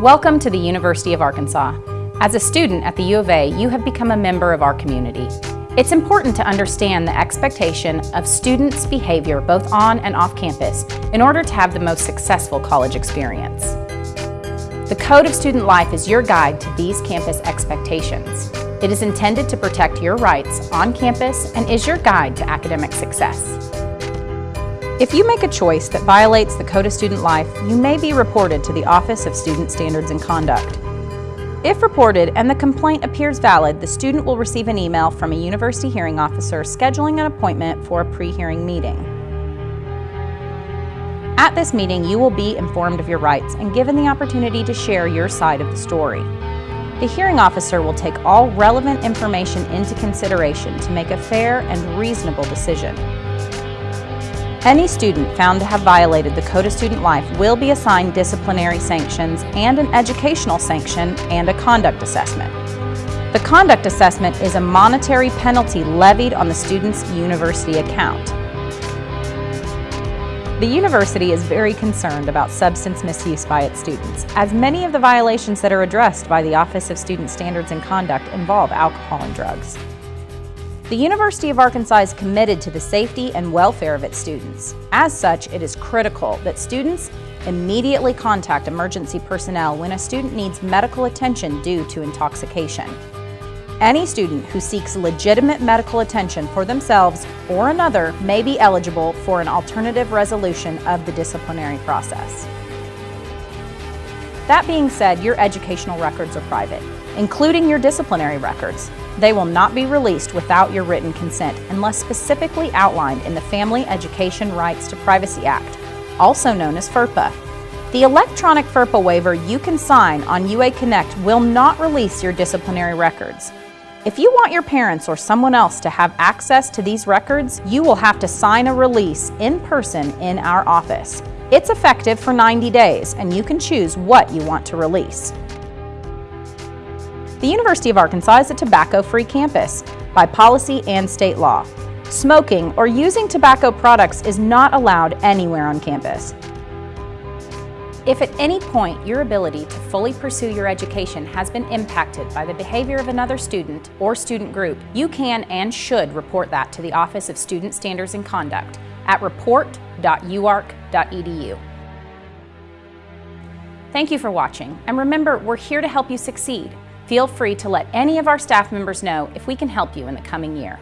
Welcome to the University of Arkansas. As a student at the U of A, you have become a member of our community. It's important to understand the expectation of students' behavior both on and off campus in order to have the most successful college experience. The Code of Student Life is your guide to these campus expectations. It is intended to protect your rights on campus and is your guide to academic success. If you make a choice that violates the Code of Student Life, you may be reported to the Office of Student Standards and Conduct. If reported and the complaint appears valid, the student will receive an email from a university hearing officer scheduling an appointment for a pre-hearing meeting. At this meeting, you will be informed of your rights and given the opportunity to share your side of the story. The hearing officer will take all relevant information into consideration to make a fair and reasonable decision. Any student found to have violated the Code of Student Life will be assigned disciplinary sanctions and an educational sanction and a conduct assessment. The conduct assessment is a monetary penalty levied on the student's university account. The university is very concerned about substance misuse by its students, as many of the violations that are addressed by the Office of Student Standards and Conduct involve alcohol and drugs. The University of Arkansas is committed to the safety and welfare of its students. As such, it is critical that students immediately contact emergency personnel when a student needs medical attention due to intoxication. Any student who seeks legitimate medical attention for themselves or another may be eligible for an alternative resolution of the disciplinary process. That being said, your educational records are private, including your disciplinary records. They will not be released without your written consent unless specifically outlined in the Family Education Rights to Privacy Act, also known as FERPA. The electronic FERPA waiver you can sign on UA Connect will not release your disciplinary records. If you want your parents or someone else to have access to these records, you will have to sign a release in person in our office. It's effective for 90 days and you can choose what you want to release. The University of Arkansas is a tobacco-free campus by policy and state law. Smoking or using tobacco products is not allowed anywhere on campus. If at any point your ability to fully pursue your education has been impacted by the behavior of another student or student group, you can and should report that to the Office of Student Standards and Conduct at report.uark.edu. Thank you for watching, and remember, we're here to help you succeed. Feel free to let any of our staff members know if we can help you in the coming year.